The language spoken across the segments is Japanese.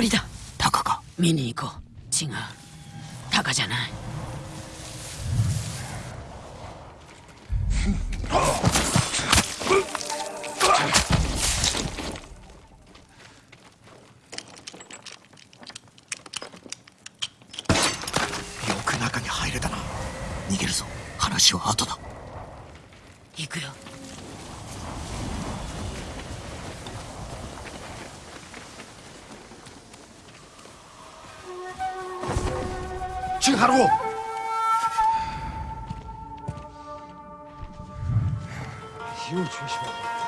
檻だ。タカか。見に行こう。違う。タカじゃない。Чин харгу. Юу ч биш байна.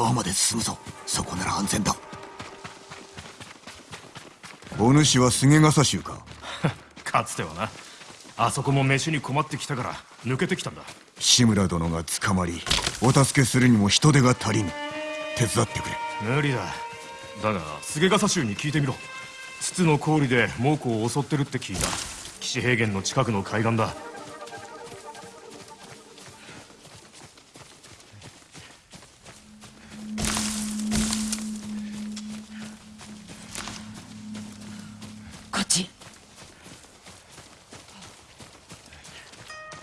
川まで進むぞ。そこなら安全だ。お主は菅笠衆か？かつてはな。あそこも飯に困ってきたから抜けてきたんだ。志村殿が捕まりお助けするにも人手が足りぬ。手伝ってくれ。無理だ。だが菅笠衆に聞いてみろ。筒の氷で猛虎を襲ってるって聞いた。岸平原の近くの海岸だ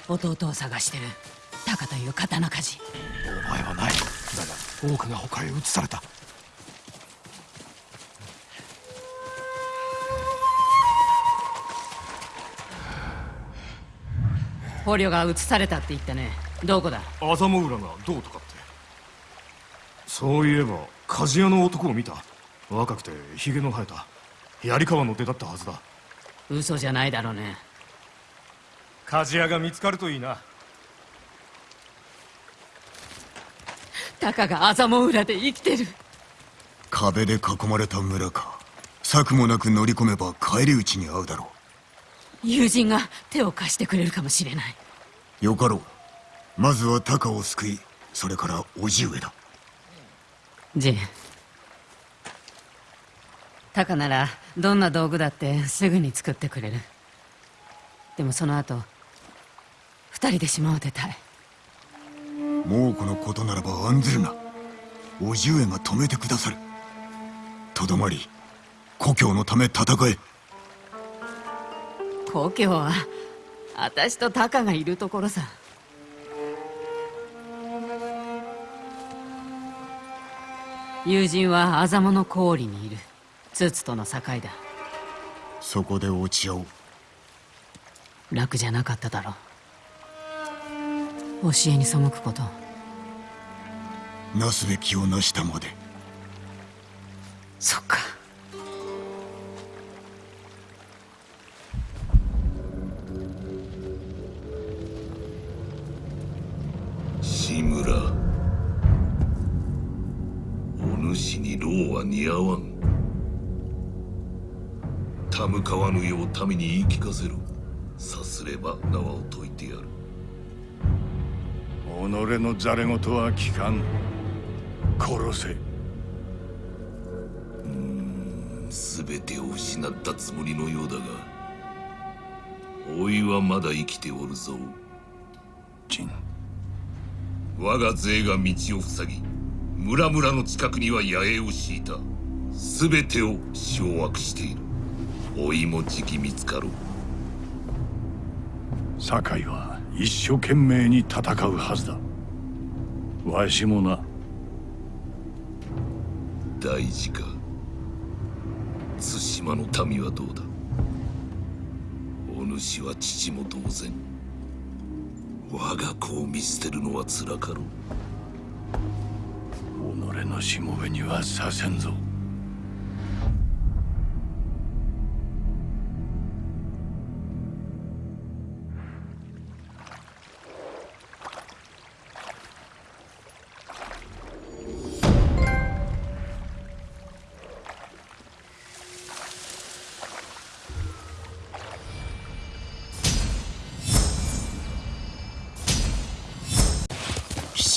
弟を探してる。タカという刀鍛冶。お前はない。だが多くが他へ移された。捕虜が移されたって言ったね。どこだ？麻も浦がどうとかって。そういえば鍛冶屋の男を見た。若くてヒゲの生えた。槍川の出だったはずだ。嘘じゃないだろうね鍛冶屋が見つかるといいな。タカが麻も裏で生きてる。壁で囲まれた村か。策もなく乗り込めば返り討ちに遭うだろ友人が手を貸してくれるかもしれない。うよかろう。まずはタカを救いそれから叔父上だ。ジン。タカならどんな道具だってすぐに作ってくれる。でもその後二人で島を出たい。猛虎のことならば案ずるな。叔父上が止めてくださる。とどまり故郷のため戦え。故郷は私とタカがいるところさ。友人はアザモの氷にいる。ツツとの境だ。そこで落ち合おう。楽じゃなかっただろう教えに背くこと。なすべきをなしたまで。そっか。志村。似合わん。たむかわぬよう民に言い聞かせる。さすれば縄を解いてやる。己のざれ言は聞かん。殺せ。全てを失ったつもりのようだが老いはまだ生きておるぞ。陳我が勢が道を塞ぎ村々の近くには野営を敷いた。全てを掌握している。老いもじき見つかろう酒井は一生懸命に戦うはずだ。わしもな。大事か。対馬の民はどうだ？お主は父も同然。我が子を見捨てるのはつらかろう。己のしもべにはさせんぞ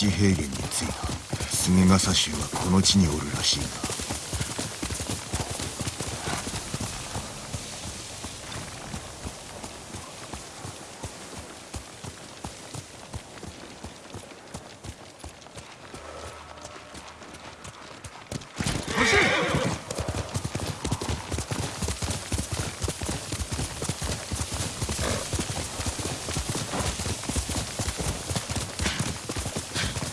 七平原に着いた。菅笠衆はこの地におるらしいな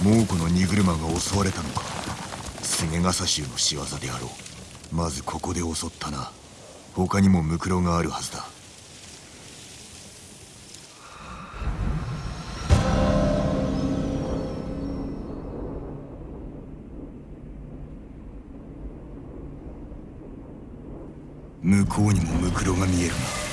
猛虎の荷車が襲われたのか。菅笠衆の仕業であろう。まずここで襲ったな。他にもムクロがあるはずだ。向こうにもムクロが見えるな。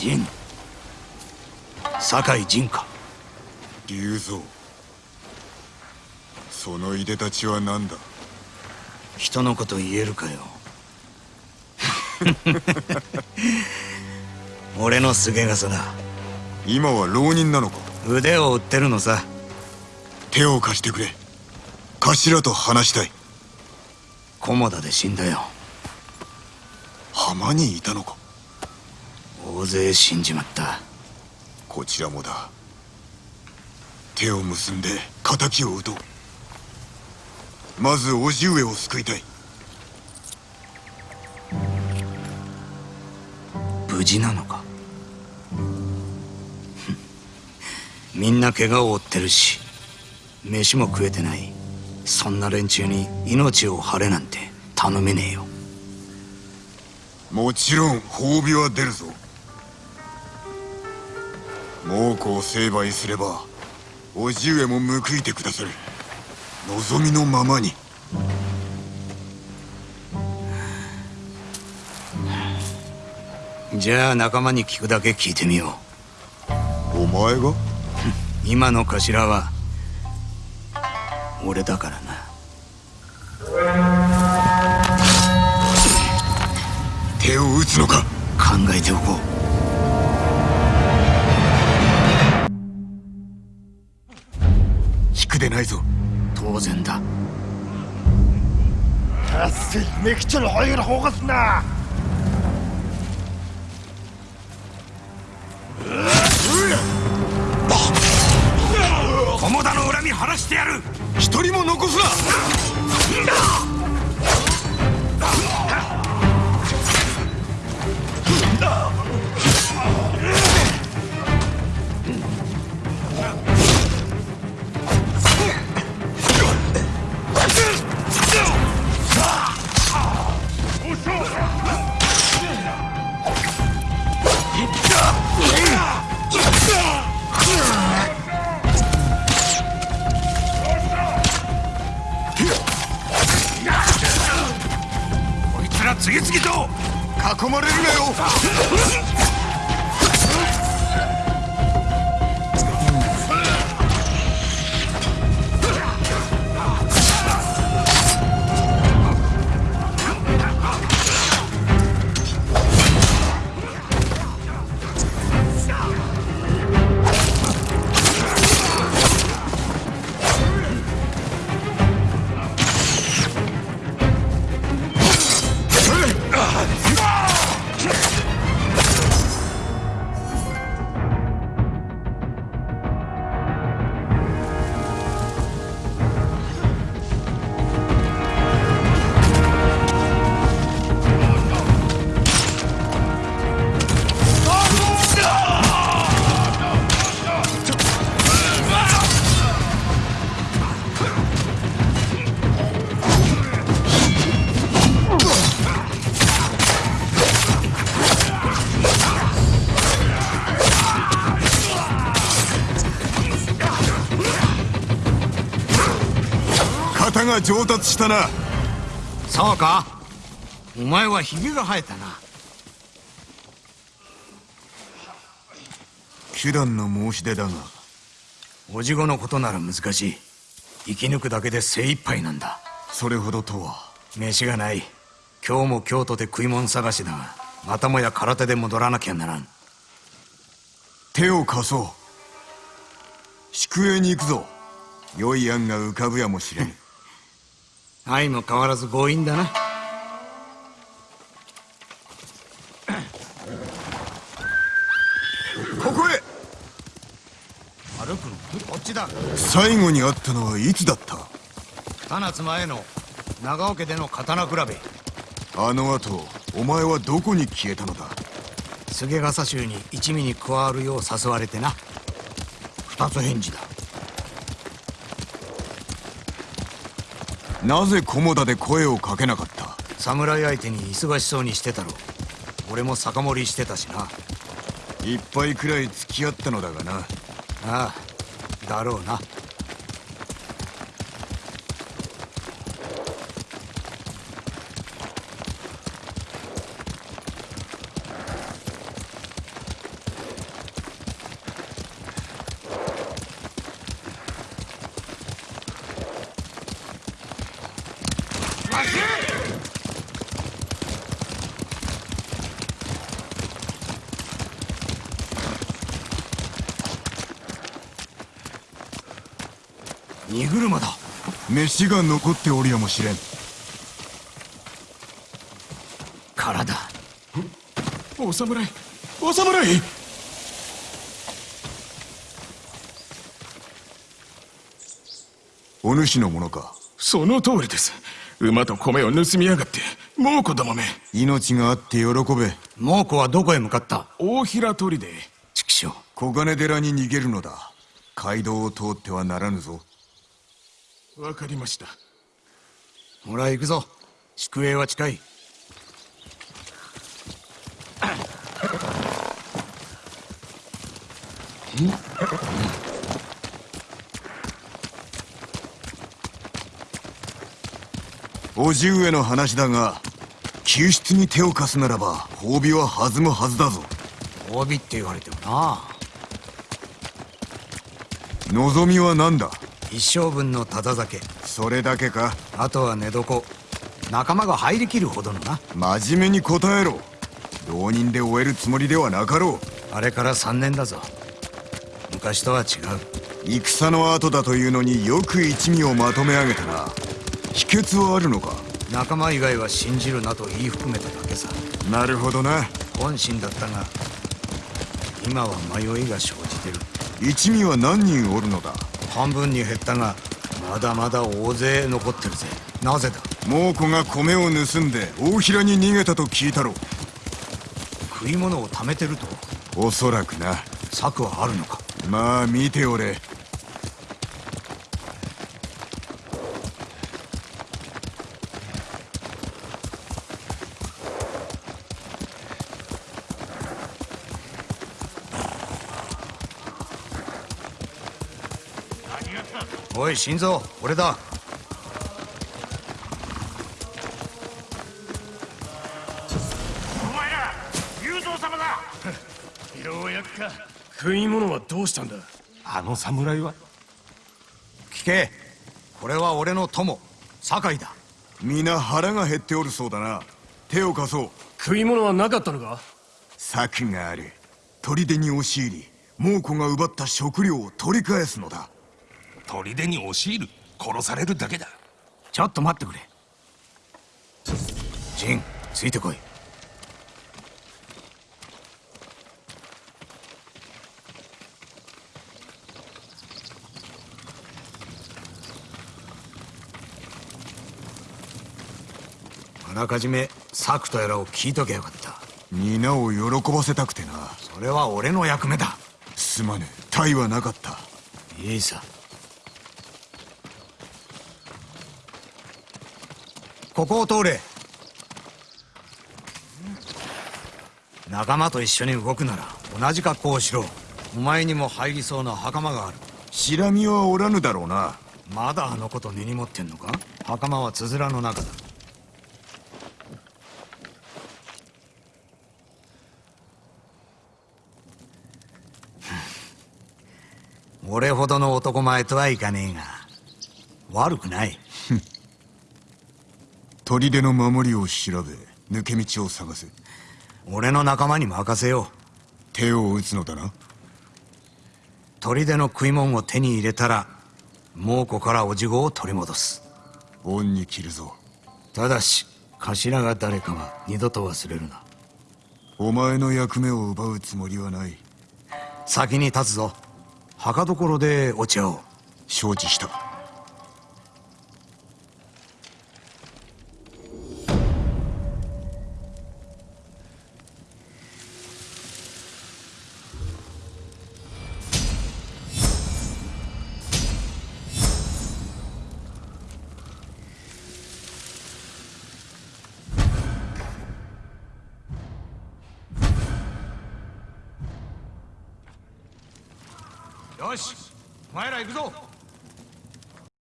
陣酒井陣か。龍蔵。そのいでたちは何だ？人のこと言えるかよ。俺の菅笠だ。今は浪人なのか？腕を売ってるのさ。手を貸してくれ。頭と話したい。菰田で死んだよ。浜にいたのか？大勢死んじまった。こちらもだ。手を結んで敵を討とう。まず叔父上を救いたい。無事なのか？みんな怪我を負ってるし飯も食えてない。そんな連中に命を張れなんて頼めねえよ。もちろん褒美は出るぞ猛虎を成敗すれば叔父上も報いてくださる。望みのままに。じゃあ仲間に聞くだけ聞いてみよう。お前が？今の頭は俺だからな。手を打つのか？考えておこう。でないぞ。当然だ。田の恨み晴らしてやる。一人も残すな。次々と囲まれるなよ。が上達したな。そうか。お前はヒゲが生えたな。手段の申し出だが。おじごのことなら難しい。生き抜くだけで精一杯なんだ。それほどとは。飯がない。今日も京都で食い物探しだが。またもや空手で戻らなきゃならん。手を貸そう。宿営に行くぞ。良い案が浮かぶやもしれん愛も変わらず強引だな。ここへ。歩くのこっちだ。最後に会ったのはいつだった？二つ前の長尾家での刀比べ。あの後お前はどこに消えたのだ？菅笠衆に一味に加わるよう誘われてな。二つ返事だなぜ菰田で声をかけなかった？侍相手に忙しそうにしてたろ俺も酒盛りしてたしな。一杯くらい付き合ったのだがな。ああだろうな車だ。飯が残っておるやもしれん。空だ。お侍お侍。お主のものか。その通りです。馬と米を盗みやがって猛虎どもめ。命があって喜べ。猛虎はどこへ向かった？大平砦で。畜生。小金寺に逃げるのだ。街道を通ってはならぬぞわかりました。ほら行くぞ。宿営は近い。叔父上の話だが救出に手を貸すならば褒美は弾むはずだぞ。褒美って言われてもな。望みは何だ？一生分のただ酒。それだけか。あとは寝床。仲間が入りきるほどのな。真面目に答えろ。浪人で終えるつもりではなかろあれから3年だぞ。昔とは違うう。戦の後だというのによく一味をまとめ上げたな。秘訣はあるのか。仲間以外は信じるなと言い含めただけさ。なるほどな。本心だったが今は迷いが生じてる。一味は何人おるのだ半分に減ったがまだまだ大勢残ってるぜ。なぜだ？猛虎が米を盗んで大平に逃げたと聞いたろ食い物を貯めてると？おそらくな。策はあるのか？まあ見ておれおい心臓俺だ。お前ら雄三様だ。ようやくか。食い物はどうしたんだ？あの侍は？聞け。これは俺の友酒井だ。皆腹が減っておるそうだな。手を貸そう。食い物はなかったのか？策がある。砦に押し入り猛虎が奪った食料を取り返すのだ砦に押し入る殺されるだけだ。ちょっと待ってくれ。ジンついてこい。あらかじめ策とやらを聞いとけよかった。皆を喜ばせたくてな。それは俺の役目だ。すまぬ体はなかった。いいさここを通れ。仲間と一緒に動くなら同じ格好をしろ。お前にも入りそうな袴がある。シラミはおらぬだろうな。まだあのこと根に持ってんのか？袴はつづらの中だ。俺ほどの男前とはいかねえが悪くない砦の守りを調べ抜け道を探せ。俺の仲間に任せよう。手を打つのだな。砦の食い物を手に入れたら猛虎からおじごを取り戻す。恩に切るぞ。ただし頭が誰かは二度と忘れるな。お前の役目を奪うつもりはない。先に立つぞ。墓所でお茶を。承知した